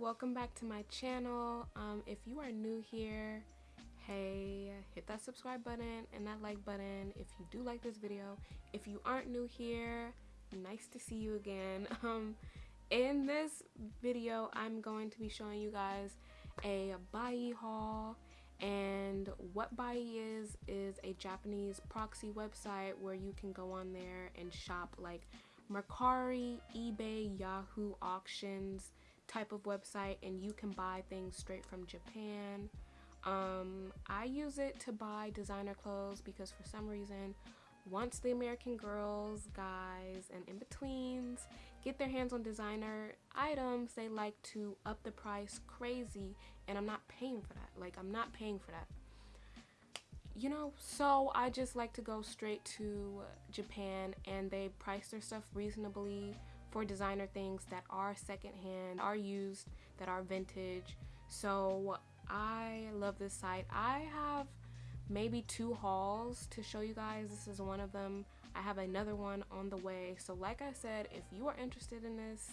welcome back to my channel. Um, if you are new here hey hit that subscribe button and that like button if you do like this video. If you aren't new here nice to see you again. Um, in this video i'm going to be showing you guys a Buyee haul. And what Buyee is is a japanese proxy website where you can go on there and shop like mercari ebay yahoo auctions type of website and you can buy things straight from japan um, i use it to buy designer clothes because for some reason once the American girls, guys, and in-betweens get their hands on designer items, they like to up the price crazy, and I'm not paying for that. Like, I'm not paying for that. You know, so I just like to go straight to Japan, and they price their stuff reasonably for designer things that are secondhand, are used, that are vintage. So I love this site. I have maybe two hauls to show you guys. This is one of them. I have another one on the way. So like I said, if you are interested in this,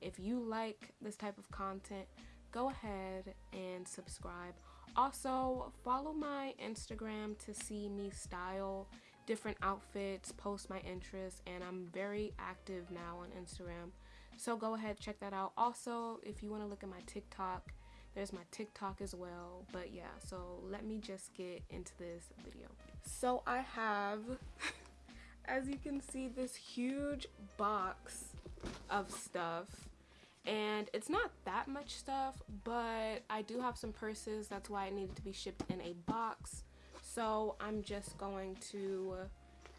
if you like this type of content, go ahead and subscribe. Also, follow my Instagram to see me style different outfits, post my interests, and I'm very active now on Instagram. So go ahead, check that out. Also, if you want to look at my TikTok, there's my TikTok as well. But yeah, so let me just get into this video. So I have, as you can see, this huge box of stuff. And it's not that much stuff, but I do have some purses. That's why it needed to be shipped in a box. So I'm just going to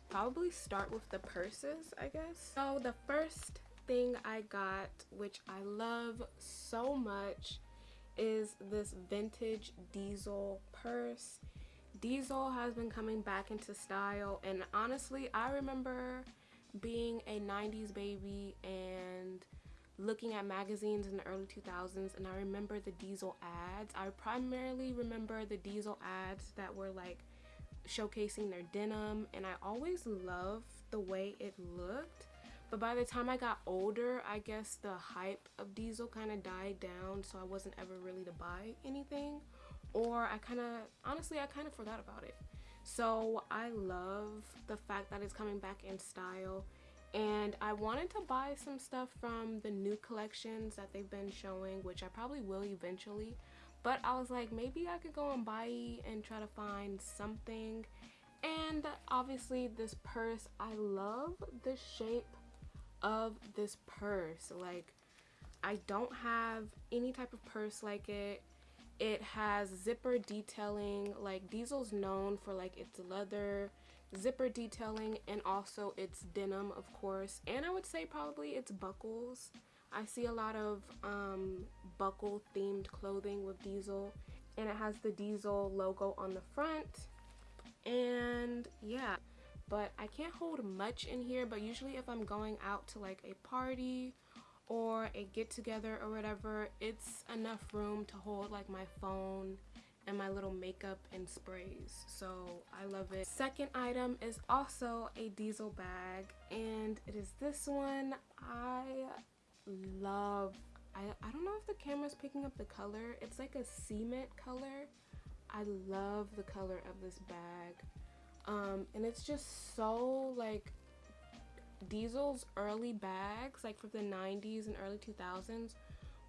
probably start with the purses, I guess. So the first thing I got, which I love so much, is this vintage diesel purse. Diesel has been coming back into style and honestly I remember being a 90s baby and looking at magazines in the early 2000s and I remember the diesel ads. I primarily remember the diesel ads that were like showcasing their denim and I always loved the way it looked but by the time I got older, I guess the hype of Diesel kind of died down, so I wasn't ever really to buy anything. Or I kind of, honestly, I kind of forgot about it. So I love the fact that it's coming back in style. And I wanted to buy some stuff from the new collections that they've been showing, which I probably will eventually. But I was like, maybe I could go on Buyee and try to find something. And obviously this purse, I love the shape of this purse like I don't have any type of purse like it it has zipper detailing like Diesel's known for like its leather zipper detailing and also its denim of course. And I would say probably its buckles. I see a lot of um, buckle themed clothing with Diesel and it has the Diesel logo on the front. And yeah. But I can't hold much in here but usually if I'm going out to like a party or a get together or whatever it's enough room to hold like my phone and my little makeup and sprays. So I love it. Second item is also a diesel bag and it is this one. I love I, I don't know if the camera's picking up the color. It's like a cement color. I love the color of this bag. Um, and it's just so like Diesel's early bags like from the 90s and early 2000s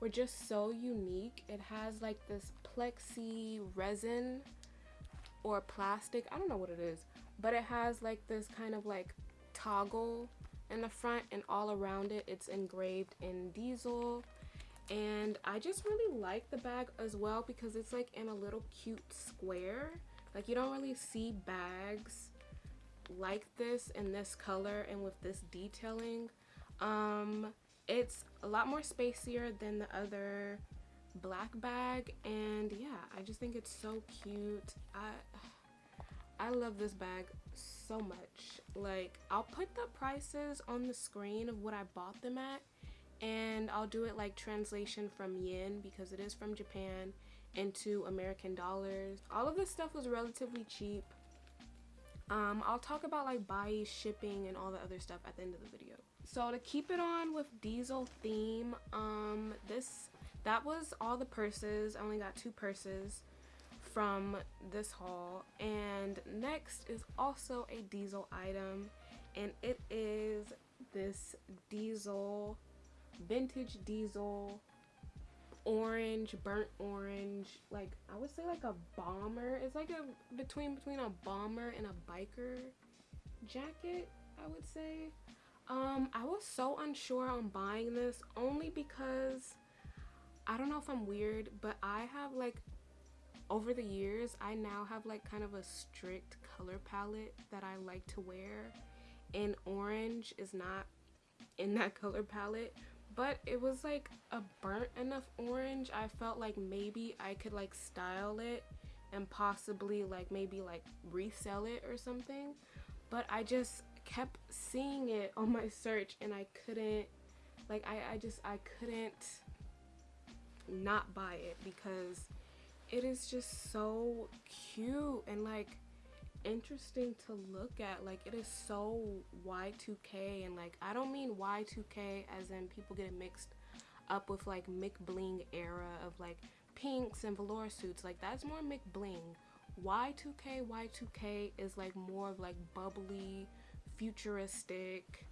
were just so unique. It has like this plexi resin or plastic I don't know what it is but it has like this kind of like toggle in the front and all around it. It's engraved in diesel. And I just really like the bag as well because it's like in a little cute square. Like you don't really see bags like this in this color and with this detailing. Um, it's a lot more spacier than the other black bag and yeah, I just think it's so cute. I I love this bag so much. Like, I'll put the prices on the screen of what I bought them at and I'll do it like translation from yen because it is from Japan into American dollars. All of this stuff was relatively cheap. Um, I'll talk about like Buyee shipping and all the other stuff at the end of the video. So to keep it on with diesel theme, um, this that was all the purses. I only got two purses from this haul. And next is also a diesel item. And it is this diesel, vintage diesel, orange, burnt orange. Like, I would say like a bomber. It's like a between between a bomber and a biker jacket, I would say. Um, I was so unsure on buying this only because I don't know if I'm weird, but I have like over the years, I now have like kind of a strict color palette that I like to wear. And orange is not in that color palette, but it was like a burnt enough orange. I felt like maybe I could like style it and possibly like maybe like resell it or something. But I just kept seeing it on my search and I couldn't like I, I just I couldn't not buy it because it is just so cute and like interesting to look at. Like it is so y2k and like i don't mean y2k as in people get it mixed up with like McBling era of like pinks and velour suits. Like that's more McBling. Y2k y2k is like more of like bubbly futuristic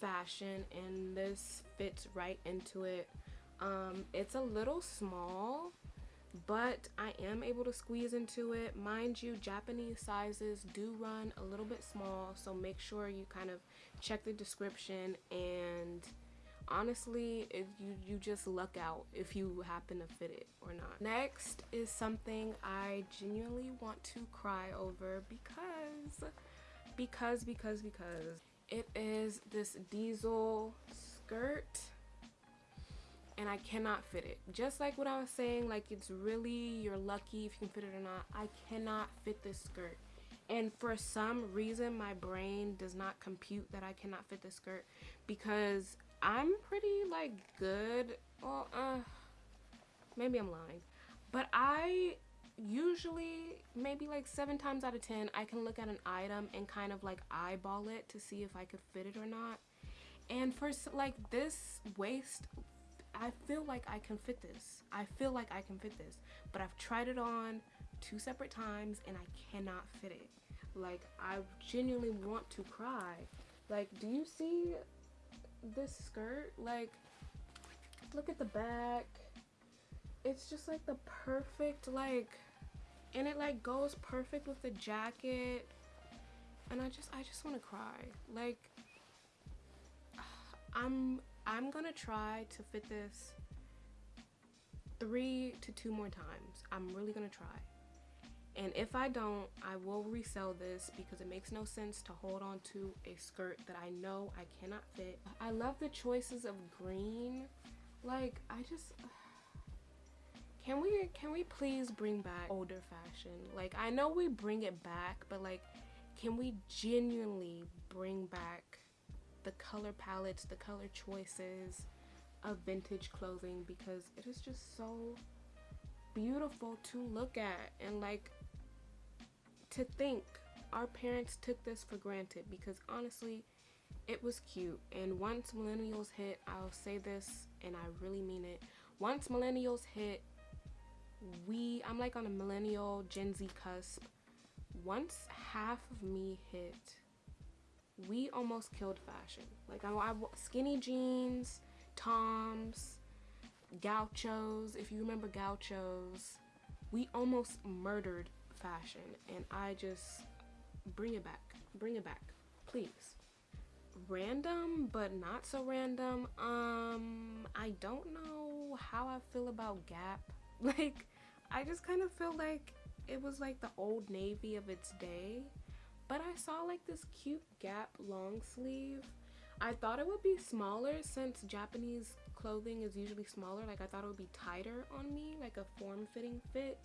fashion and this fits right into it um it's a little small but I am able to squeeze into it. Mind you, Japanese sizes do run a little bit small, so make sure you kind of check the description and honestly, you, you just luck out if you happen to fit it or not. Next is something I genuinely want to cry over because, because, because, because it is this diesel skirt and I cannot fit it. Just like what I was saying, like it's really, you're lucky if you can fit it or not. I cannot fit this skirt. And for some reason, my brain does not compute that I cannot fit this skirt because I'm pretty like good. Well, uh, maybe I'm lying. But I usually, maybe like seven times out of 10, I can look at an item and kind of like eyeball it to see if I could fit it or not. And for like this waist I feel like I can fit this. I feel like I can fit this. But I've tried it on two separate times and I cannot fit it. Like, I genuinely want to cry. Like, do you see this skirt? Like, look at the back. It's just like the perfect, like, and it like goes perfect with the jacket. And I just, I just want to cry. Like, I'm I'm gonna try to fit this three to two more times. I'm really gonna try. And if I don't, I will resell this because it makes no sense to hold on to a skirt that I know I cannot fit. I love the choices of green. Like, I just... Can we, can we please bring back older fashion? Like, I know we bring it back, but like, can we genuinely bring back the color palettes, the color choices of vintage clothing? Because it is just so beautiful to look at and like to think our parents took this for granted. Because honestly it was cute. And once millennials hit I'll say this and I really mean it once millennials hit we I'm like on a millennial Gen Z cusp once half of me hit we almost killed fashion. Like I, I skinny jeans, toms, gauchos. If you remember gauchos, we almost murdered fashion, and I just bring it back, bring it back, please. Random, but not so random. Um, I don't know how I feel about Gap. Like, I just kind of feel like it was like the old navy of its day but I saw like this cute Gap long sleeve. I thought it would be smaller since Japanese clothing is usually smaller. Like I thought it would be tighter on me, like a form-fitting fit.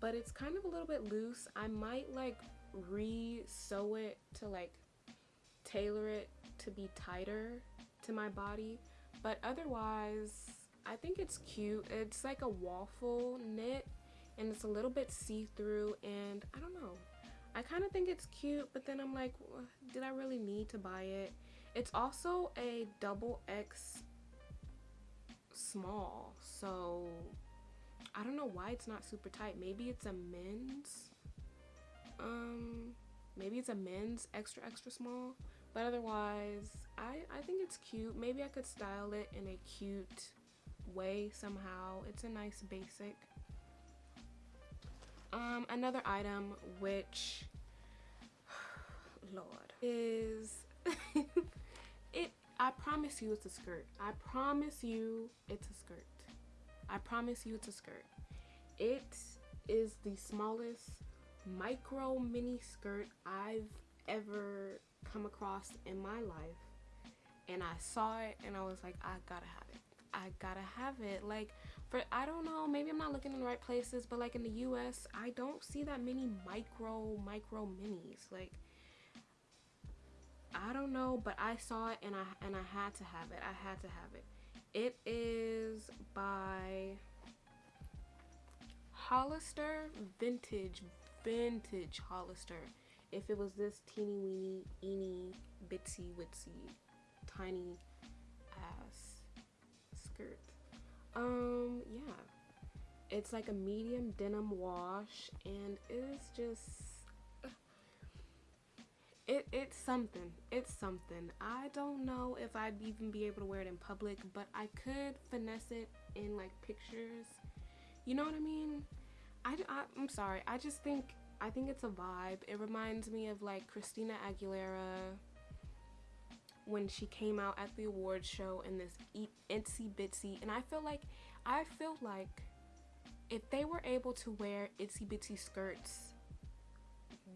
But it's kind of a little bit loose. I might like re-sew it to like tailor it to be tighter to my body. But otherwise, I think it's cute. It's like a waffle knit and it's a little bit see-through and I don't know. I kind of think it's cute, but then I'm like, did I really need to buy it? It's also a double X small. So I don't know why it's not super tight. Maybe it's a men's. Um, maybe it's a men's extra extra small. But otherwise, I I think it's cute. Maybe I could style it in a cute way somehow. It's a nice basic. Um, another item which, Lord, is it. I promise you, it's a skirt. I promise you, it's a skirt. I promise you it's a skirt. It is the smallest micro mini skirt I've ever come across in my life. And I saw it and I was like, I gotta have it. I gotta have it. Like, for, I don't know, maybe I'm not looking in the right places, but like in the US, I don't see that many micro, micro minis. Like, I don't know, but I saw it and I and I had to have it. I had to have it. It is by Hollister Vintage, Vintage Hollister. If it was this teeny weeny, eeny, bitsy, witsy, tiny skirt. Um, yeah. It's like a medium denim wash and it's just it it's something. It's something. I don't know if I'd even be able to wear it in public, but I could finesse it in like pictures. You know what I mean? I, I I'm sorry. I just think I think it's a vibe. It reminds me of like Christina Aguilera when she came out at the awards show in this itsy bitsy and I feel like I feel like if they were able to wear itsy bitsy skirts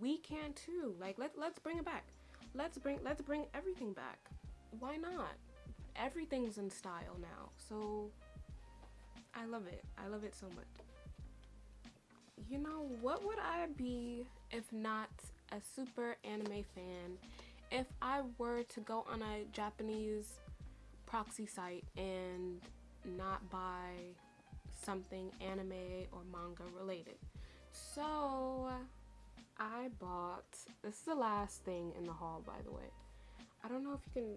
we can too. Like let let's bring it back. Let's bring let's bring everything back. Why not? Everything's in style now. So I love it. I love it so much. You know, what would I be if not a super anime fan? If I were to go on a Japanese proxy site and not buy something anime or manga related. So I bought, this is the last thing in the haul by the way. I don't know if you can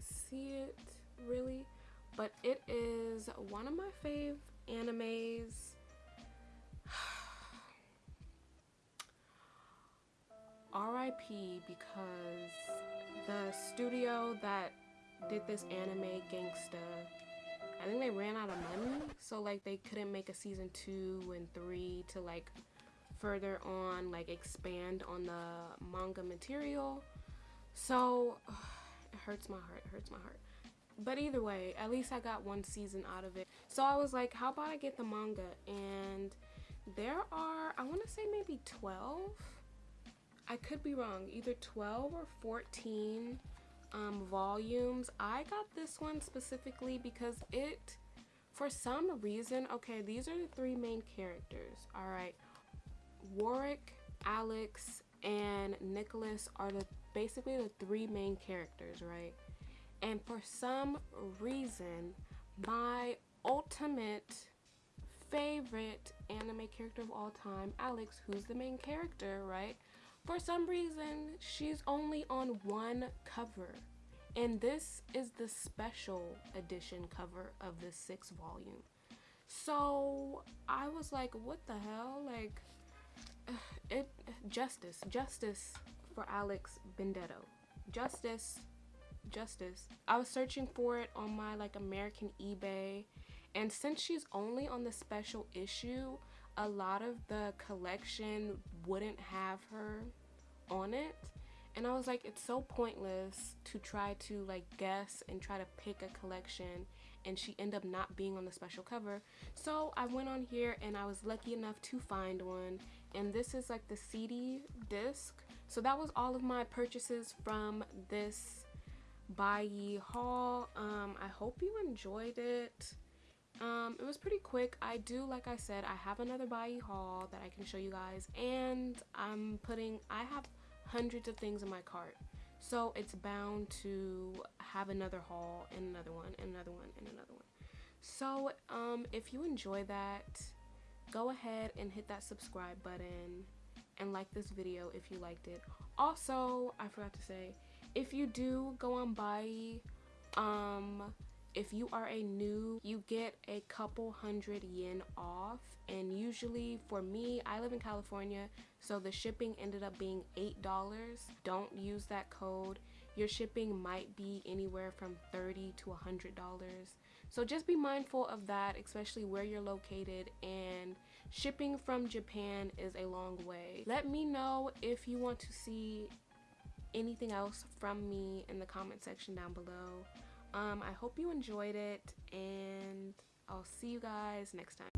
see it really, but it is one of my fave animes. RIP because the studio that did this anime gangsta I think they ran out of money. So like they couldn't make a season two and three to like further on like expand on the manga material. So it hurts my heart. It hurts my heart. But either way at least i got one season out of it. So i was like how about i get the manga? And there are i want to say maybe 12 i could be wrong either 12 or 14 um, volumes i got this one specifically because it for some reason okay these are the three main characters all right Worick, Alex, and Nicholas are the basically the three main characters, right? And for some reason, my ultimate favorite anime character of all time, Alex, who's the main character, right? For some reason, she's only on one cover. And this is the special edition cover of the sixth volume. So I was like, what the hell? Like, it justice justice for alex benedetto justice justice i was searching for it on my like american ebay and since she's only on the special issue a lot of the collection wouldn't have her on it and i was like it's so pointless to try to like guess and try to pick a collection and she ended up not being on the special cover so i went on here and i was lucky enough to find one and this is like the CD disc. So that was all of my purchases from this Buyee haul. Um, I hope you enjoyed it. Um, it was pretty quick. I do, like I said, I have another Buyee haul that I can show you guys. And I'm putting, I have hundreds of things in my cart. So it's bound to have another haul and another one and another one and another one. So um, if you enjoy that, go ahead and hit that subscribe button and like this video if you liked it. Also, I forgot to say, if you do go on Buyee um, if you are a new, you get a couple hundred yen off. And usually for me, I live in California, so the shipping ended up being $8. Don't use that code. Your shipping might be anywhere from 30 to $100. So just be mindful of that, especially where you're located and shipping from Japan is a long way. Let me know if you want to see anything else from me in the comment section down below. Um, I hope you enjoyed it and I'll see you guys next time.